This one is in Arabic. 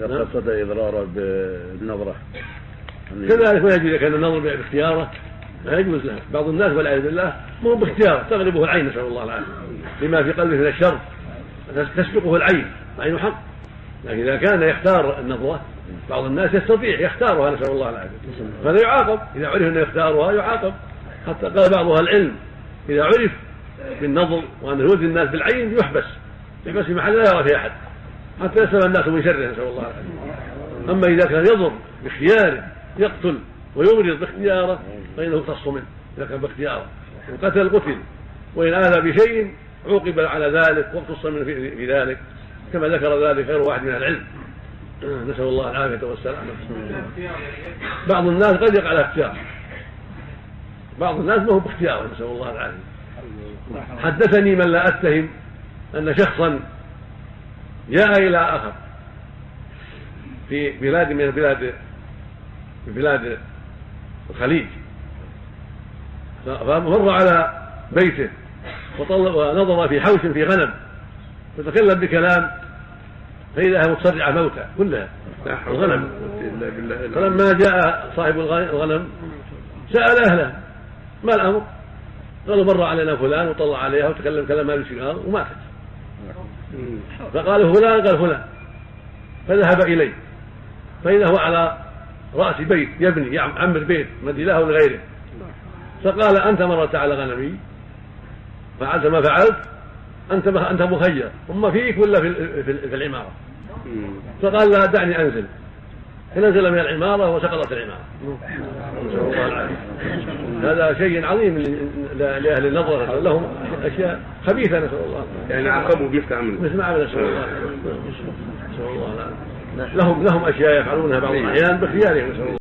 إذا قصد إضراره بالنظرة. كذلك ما يجوز إذا كان النظر باختياره لا يجوز له. بعض الناس والعياذ بالله مو باختياره تغلبه العين نسأل الله العافية. لما في قلبه من الشر تسبقه العين العين حق. لكن إذا كان يختار النظرة بعض الناس يستطيع يختارها نسأل الله العافية. فهذا يعاقب. إذا عرف أنه يختارها يعاقب. حتى قال بعض أهل العلم إذا عرف بالنظر وانه يؤذي الناس بالعين يحبس. يحبس في محل لا يرى فيه أحد. حتى يسلم الناس من شره نسأل الله العافية. أما إذا كان يضر باختياره يقتل ويمرض باختياره فإنه يقتص منه إذا كان باختياره. وقتل قتل وإن آذى بشيء عوقب على ذلك واقتص منه في ذلك. كما ذكر ذلك غير واحد من العلم. نسأل الله العافية والسلامة. بعض الناس قد يقع على اختيار. بعض الناس ما هو باختياره نسأل الله العافية. حدثني من لا أتهم أن شخصا جاء إلى آخر. في بلاد من البلاد في بلاد الخليج. فمر على بيته ونظر في حوش في غنم. فتكلم بكلام فإذا هي متصرعة موتى كلها. الغنم. فلما جاء صاحب الغنم سأل أهله ما الأمر؟ قالوا مر علينا فلان وطلع عليها وتكلم كلام ما له وماتت فقال فلان قال فلان فذهب إليه. فإذا هو على رأس بيت يبني يعمر بيت مدي له لغيره فقال أنت مرت على غنمي. فعلت ما فعلت. أنت أنت مخير أما فيك ولا في, في العمارة؟ فقال لا دعني أنزل. فنزل من العمارة وسقطت العمارة نسأل الله العافية هذا شيء عظيم لأهل النظر. لهم أشياء خبيثة نسأل الله. يعني عقبوا مثل عمل. مثل ما عمل نسأل الله. نسأل الله. لهم لهم أشياء يفعلونها بعض الأحيان باختيارهم نسأل الله.